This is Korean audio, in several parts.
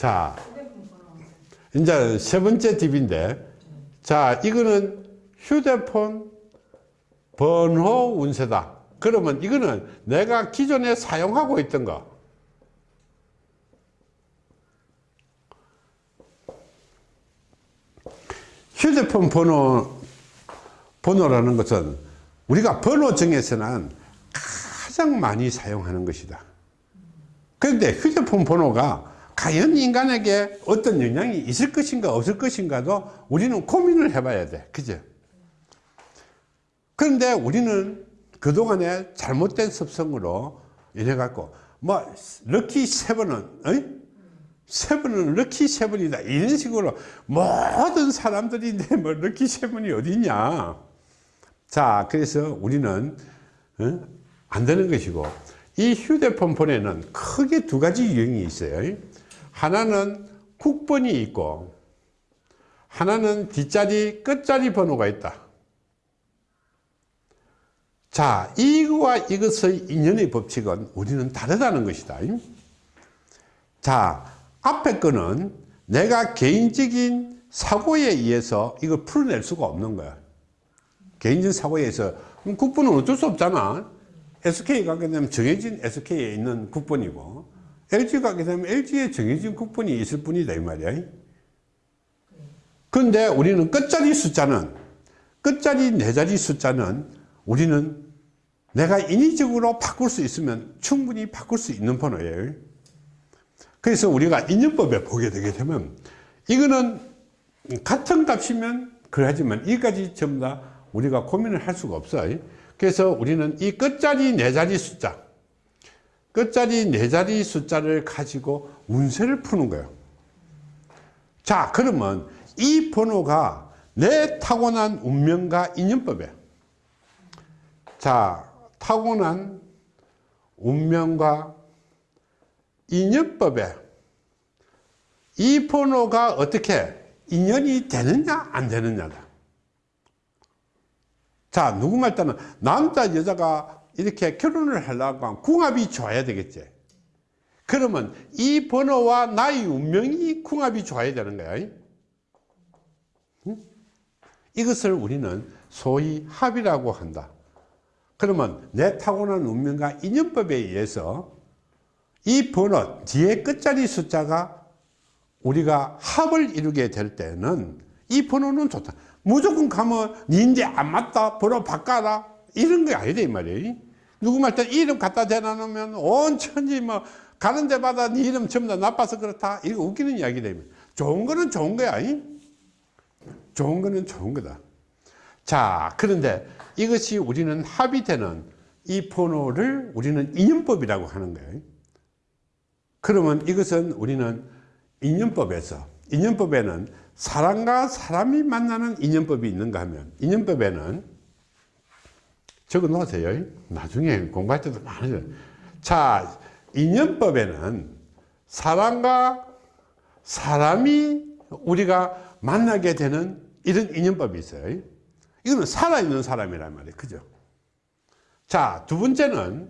자, 이제 세 번째 팁인데, 자, 이거는 휴대폰 번호 운세다. 그러면 이거는 내가 기존에 사용하고 있던 거. 휴대폰 번호, 번호라는 것은 우리가 번호 중에서는 가장 많이 사용하는 것이다. 그런데 휴대폰 번호가 과연 인간에게 어떤 영향이 있을 것인가 없을 것인가도 우리는 고민을 해봐야 돼. 그죠? 그런데 우리는 그동안에 잘못된 습성으로 이래갖고, 뭐, 럭키 세븐은, 어이? 세븐은 럭키 세븐이다. 이런 식으로 모든 사람들인데 뭐 럭키 세븐이 어디냐. 자, 그래서 우리는, 어? 안 되는 것이고, 이 휴대폰 번에는 크게 두 가지 유형이 있어요. 하나는 국번이 있고, 하나는 뒷자리, 끝자리 번호가 있다. 자, 이거와 이것의 인연의 법칙은 우리는 다르다는 것이다. 자, 앞에 거는 내가 개인적인 사고에 의해서 이걸 풀어낼 수가 없는 거야. 개인적인 사고에 의해서. 국번은 어쩔 수 없잖아. SK 가게 되면 정해진 SK에 있는 국번이고, LG 가게 되면 LG에 정해진 국번이 있을 뿐이다, 이 말이야. 그런데 우리는 끝자리 숫자는, 끝자리 네 자리 숫자는 우리는 내가 인위적으로 바꿀 수 있으면 충분히 바꿀 수 있는 번호예요. 그래서 우리가 인연법에 보게 되게 되면 이거는 같은 값이면 그러하지만 이까지 전부 다 우리가 고민을 할 수가 없어요. 그래서 우리는 이 끝자리 네 자리 숫자, 끝자리 네 자리 숫자를 가지고 운세를 푸는 거예요. 자, 그러면 이 번호가 내 타고난 운명과 인연법이에요. 자, 타고난 운명과 인연법에 이 번호가 어떻게 인연이 되느냐 안 되느냐다. 자, 누구 말 따는 남자 여자가 이렇게 결혼을 하려고 하면 궁합이 좋아야 되겠지. 그러면 이 번호와 나의 운명이 궁합이 좋아야 되는 거야. 이것을 우리는 소위 합이라고 한다. 그러면 내 타고난 운명과 인연법에 의해서 이 번호 뒤에 끝자리 숫자가 우리가 합을 이루게 될 때는 이 번호는 좋다. 무조건 가면 니인데 안 맞다 번호 바꿔라 이런 게 아니다 이 말이에요. 누구 말때 이름 갖다 대놔 놓으면 온 천지 뭐 가는 데마다 네 이름 전부 다 나빠서 그렇다 이거 웃기는 이야기다. 좋은 거는 좋은 거야. 좋은 거는 좋은 거다. 자 그런데 이것이 우리는 합의되는 이 번호를 우리는 인연법이라고 하는 거예요. 그러면 이것은 우리는 인연법에서 인연법에는 사람과 사람이 만나는 인연법이 있는가 하면 인연법에는 적어 놓으세요. 나중에 공부할 때도 많아요. 자, 인연법에는 사람과 사람이 우리가 만나게 되는 이런 인연법이 있어요. 이거는 살아있는 사람이란 말이에요. 그죠? 자, 두 번째는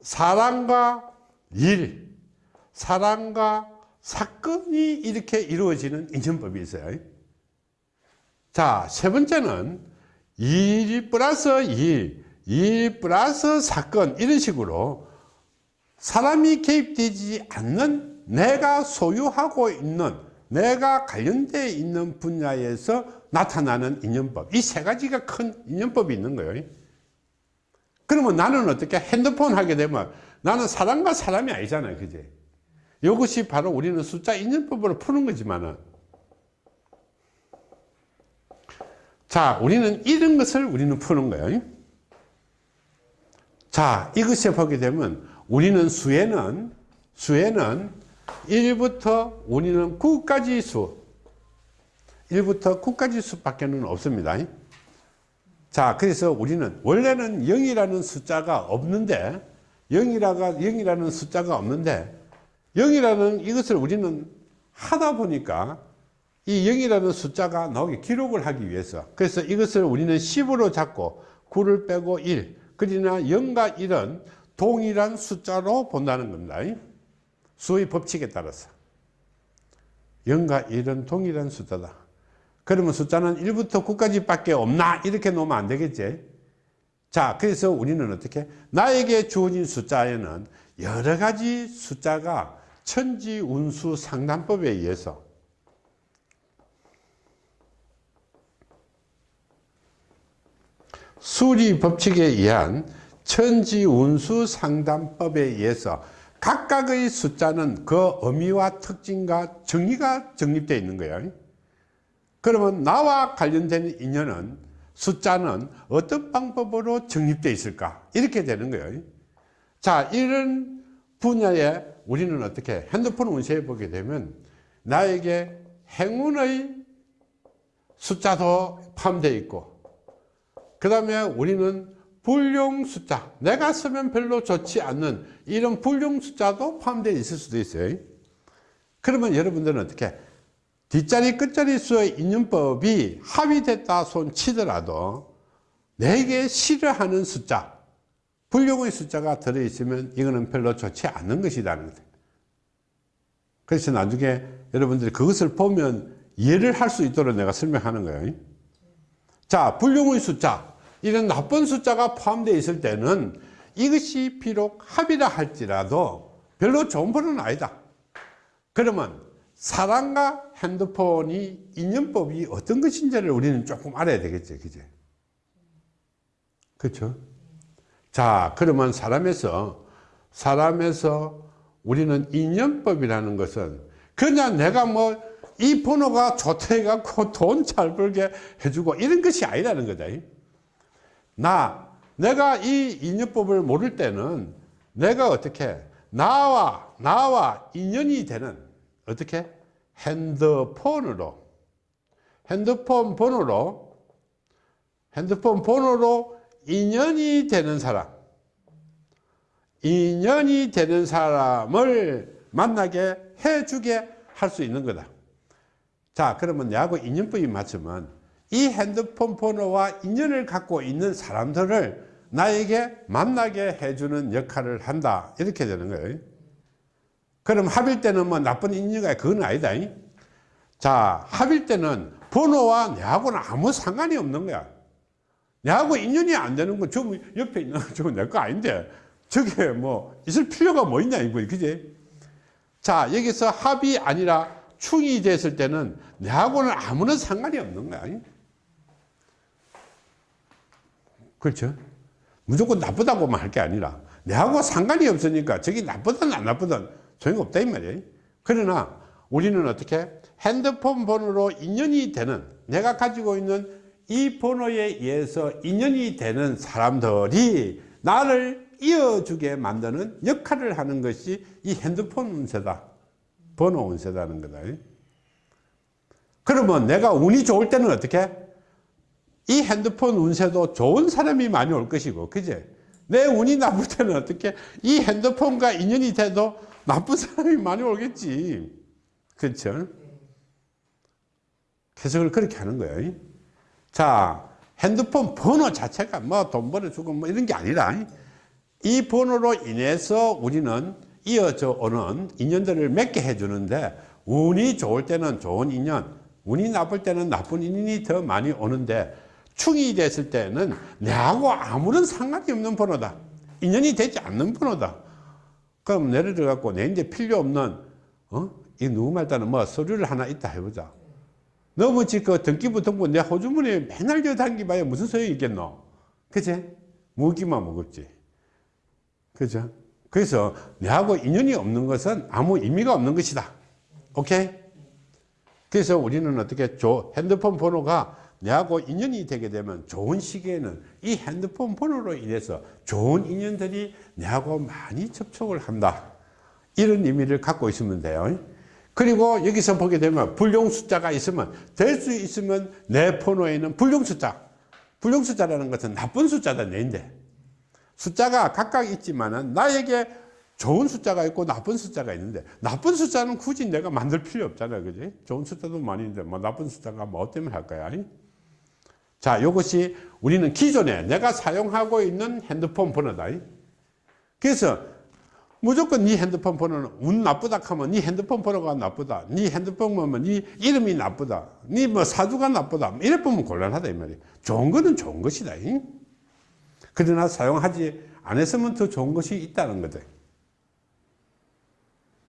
사랑과 일, 사랑과 사건이 이렇게 이루어지는 인연법이 있어요. 자, 세 번째는 일 플러스 일, 일 플러스 사건, 이런 식으로 사람이 개입되지 않는 내가 소유하고 있는 내가 관련되어 있는 분야에서 나타나는 인연법. 이 세 가지가 큰 인연법이 있는 거예요. 그러면 나는 어떻게 핸드폰 하게 되면 나는 사람과 사람이 아니잖아요 그지 이것이 바로 우리는 숫자 인연법으로 푸는 거지만은 자 우리는 이런 것을 우리는 푸는 거예요. 자 이것에 보게 되면 우리는 수에는 수에는 1부터 우리는 9까지 수 1부터 9까지 수밖에 는 없습니다. 자 그래서 우리는 원래는 0이라는 숫자가 없는데 0이라가 0이라는 숫자가 없는데 0이라는 이것을 우리는 하다 보니까 이 0이라는 숫자가 나오게 기록을 하기 위해서 그래서 이것을 우리는 10으로 잡고 9를 빼고 1 그러나 0과 1은 동일한 숫자로 본다는 겁니다 수의 법칙에 따라서 0과 1은 동일한 숫자다. 그러면 숫자는 1부터 9까지 밖에 없나? 이렇게 놓으면 안 되겠지. 자, 그래서 우리는 어떻게? 나에게 주어진 숫자에는 여러 가지 숫자가 천지 운수 상담법에 의해서 수리 법칙에 의한 천지 운수 상담법에 의해서 각각의 숫자는 그 의미와 특징과 정의가 정립되어 있는 거예요. 그러면 나와 관련된 인연은 숫자는 어떤 방법으로 정립되어 있을까? 이렇게 되는 거예요. 자, 이런 분야에 우리는 어떻게 핸드폰 운세에 보게 되면 나에게 행운의 숫자도 포함되어 있고 그 다음에 우리는 불용 숫자 내가 쓰면 별로 좋지 않는 이런 불용 숫자도 포함되어 있을 수도 있어요. 그러면 여러분들은 어떻게 뒷자리 끝자리 수의 인연법이 합의됐다 손 치더라도 내게 싫어하는 숫자 불용의 숫자가 들어있으면 이거는 별로 좋지 않는 것이라는 거예요. 그래서 나중에 여러분들이 그것을 보면 이해를 할 수 있도록 내가 설명하는 거예요. 자 불용의 숫자 이런 나쁜 숫자가 포함되어 있을 때는 이것이 비록 합이라 할지라도 별로 좋은 번은 아니다. 그러면 사람과 핸드폰이 인연법이 어떤 것인지를 우리는 조금 알아야 되겠죠 그제? 그렇죠 자 그러면 사람에서 사람에서 우리는 인연법이라는 것은 그냥 내가 뭐 이 번호가 좋다 해갖고 돈 잘 벌게 해주고 이런 것이 아니라는 거다 나 내가 이 인연법을 모를 때는 내가 어떻게 나와 나와 인연이 되는 어떻게 핸드폰으로 핸드폰 번호로 핸드폰 번호로 인연이 되는 사람 인연이 되는 사람을 만나게 해주게 할 수 있는 거다. 자 그러면 내하고 인연법이 맞으면 이 핸드폰 번호와 인연을 갖고 있는 사람들을 나에게 만나게 해주는 역할을 한다. 이렇게 되는 거예요. 그럼 합일 때는 뭐 나쁜 인연가? 그건 아니다. 자 합일 때는 번호와 내하고는 아무 상관이 없는 거야. 내하고 인연이 안 되는 건저 옆에 있는 저건 내거 아닌데 저게 뭐 있을 필요가 뭐 있냐 이거 그지? 자 여기서 합이 아니라 충이 됐을 때는 내하고는 아무런 상관이 없는 거야 그렇죠. 무조건 나쁘다고만 할 게 아니라 내하고 상관이 없으니까 저기 나쁘든 안 나쁘든 소용없다 이 말이에요. 그러나 우리는 어떻게 핸드폰 번호로 인연이 되는 내가 가지고 있는 이 번호에 의해서 인연이 되는 사람들이 나를 이어주게 만드는 역할을 하는 것이 이 핸드폰 운세다. 번호 운세다는 거다. 그러면 내가 운이 좋을 때는 어떻게 이 핸드폰 운세도 좋은 사람이 많이 올 것이고 그제? 내 운이 나쁠 때는 어떻게 이 핸드폰과 인연이 돼도 나쁜 사람이 많이 오겠지. 그렇죠 해석을 그렇게 하는 거예요. 자 핸드폰 번호 자체가 뭐 돈 벌어주고 뭐 이런 게 아니라 이 번호로 인해서 우리는 이어져 오는 인연들을 맺게 해주는데 운이 좋을 때는 좋은 인연 운이 나쁠 때는 나쁜 인연이 더 많이 오는데 충이 됐을 때는 내하고 아무런 상관이 없는 번호다 인연이 되지 않는 번호다 그럼 예를 들어 갖고 내 이제 필요 없는 어? 이 누구 말따는 뭐 서류를 하나 있다 해보자 너무 지그 등기부 등본 내 호주머니에 맨날 저 당기봐야 무슨 소용이 있겠노 그치? 무기만 무겁지 그죠? 그래서 내하고 인연이 없는 것은 아무 의미가 없는 것이다 오케이? 그래서 우리는 어떻게 줘? 핸드폰 번호가 내하고 인연이 되게 되면 좋은 시기에는 이 핸드폰 번호로 인해서 좋은 인연들이 내하고 많이 접촉을 한다. 이런 의미를 갖고 있으면 돼요. 그리고 여기서 보게 되면 불용 숫자가 있으면 될 수 있으면 내 번호에는 불용 숫자. 불용 숫자라는 것은 나쁜 숫자다 내인데. 숫자가 각각 있지만은 나에게 좋은 숫자가 있고 나쁜 숫자가 있는데 나쁜 숫자는 굳이 내가 만들 필요 없잖아요 그지? 좋은 숫자도 많이 있는데 뭐 나쁜 숫자가 뭐 때문에 할 거야 자 이것이 우리는 기존에 내가 사용하고 있는 핸드폰 번호다. 그래서 무조건 네 핸드폰 번호는 운 나쁘다 하면 네 핸드폰 번호가 나쁘다. 네 핸드폰 보면 네 이름이 나쁘다. 네 뭐 사주가 나쁘다. 이래 보면 곤란하다 이 말이야 좋은 거는 좋은 것이다 잉? 그러나 사용하지 안 했으면 더 좋은 것이 있다는 거다